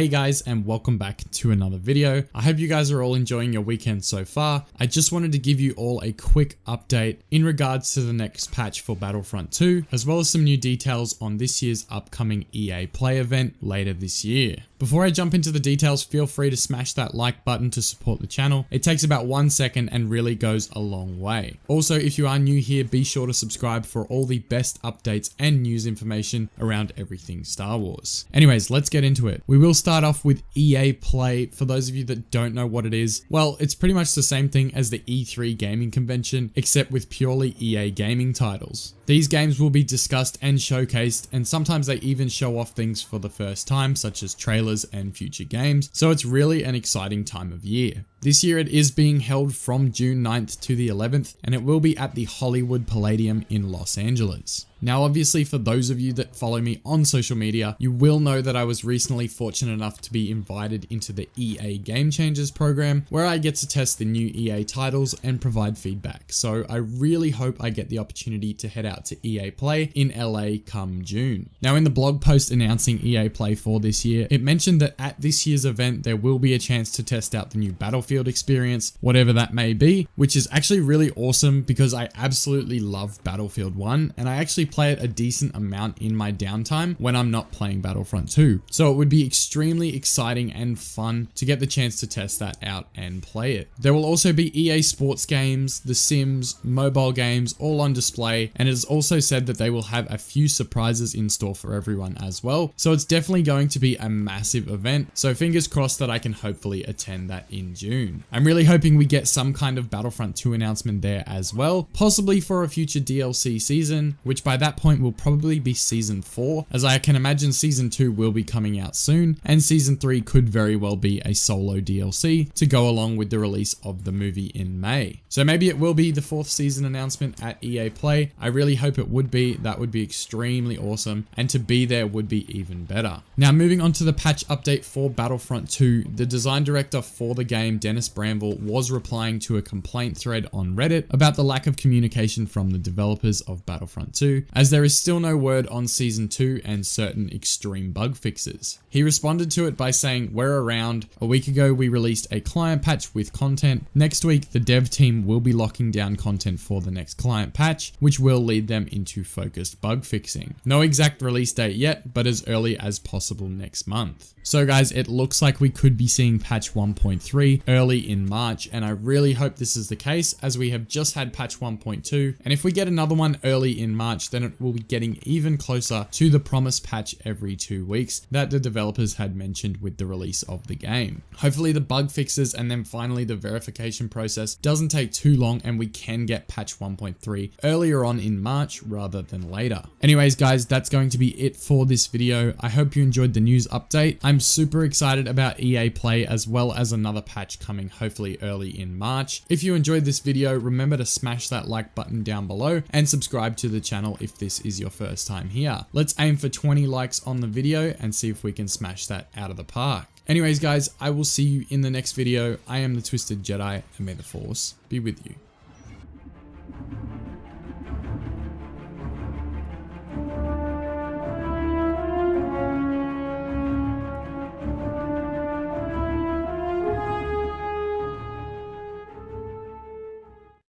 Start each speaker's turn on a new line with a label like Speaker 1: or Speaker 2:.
Speaker 1: Hey guys and welcome back to another video. I hope you guys are all enjoying your weekend so far. I just wanted to give you all a quick update in regards to the next patch for Battlefront 2 as well as some new details on this year's upcoming EA Play event later this year. Before I jump into the details, feel free to smash that like button to support the channel. It takes about one second and really goes a long way. Also, if you are new here, be sure to subscribe for all the best updates and news information around everything Star Wars. Anyways, let's get into it. We will start off with EA Play. For those of you that don't know what it is, well, it's pretty much the same thing as the E3 gaming convention, except with purely EA gaming titles. These games will be discussed and showcased, and sometimes they even show off things for the first time, such as trailers and future games, so it's really an exciting time of year. This year it is being held from June 9th to the 11th, and it will be at the Hollywood Palladium in Los Angeles. Now, obviously, for those of you that follow me on social media, you will know that I was recently fortunate enough to be invited into the EA Game Changers program, where I get to test the new EA titles and provide feedback. So I really hope I get the opportunity to head out to EA Play in LA come June. Now, in the blog post announcing EA Play for this year, it mentioned that at this year's event, there will be a chance to test out the new Battlefield experience, whatever that may be, which is actually really awesome because I absolutely love Battlefield 1 and I actually play it a decent amount in my downtime when I'm not playing Battlefront 2. So it would be extremely exciting and fun to get the chance to test that out and play it. There will also be EA sports games, The Sims, mobile games, all on display. And it is also said that they will have a few surprises in store for everyone as well. So it's definitely going to be a massive event. So fingers crossed that I can hopefully attend that in June. I'm really hoping we get some kind of Battlefront 2 announcement there as well, possibly for a future DLC season, which by that point will probably be season 4, as I can imagine season 2 will be coming out soon, and season 3 could very well be a solo DLC to go along with the release of the movie in May. So maybe it will be the fourth season announcement at EA Play. I really hope it would be, that would be extremely awesome, and to be there would be even better. Now moving on to the patch update for Battlefront 2, the design director for the game, Dennis Brännvall, was replying to a complaint thread on Reddit about the lack of communication from the developers of Battlefront 2, as there is still no word on Season 2 and certain extreme bug fixes. He responded to it by saying, we're around, a week ago we released a client patch with content, next week the dev team will be locking down content for the next client patch, which will lead them into focused bug fixing. No exact release date yet, but as early as possible next month. So guys, it looks like we could be seeing patch 1.3 early in March, and I really hope this is the case as we have just had patch 1.2, and if we get another one early in March, then it will be getting even closer to the promised patch every two weeks that the developers had mentioned with the release of the game. Hopefully the bug fixes and then finally the verification process doesn't take too long and we can get patch 1.3 earlier on in March rather than later. Anyways guys, that's going to be it for this video. I hope you enjoyed the news update. I'm super excited about EA Play as well as another patch coming hopefully early in March. If you enjoyed this video, remember to smash that like button down below and subscribe to the channel if this is your first time here. Let's aim for 20 likes on the video and see if we can smash that out of the park. Anyways guys, I will see you in the next video. I am the Twisted Jedi and may the Force be with you.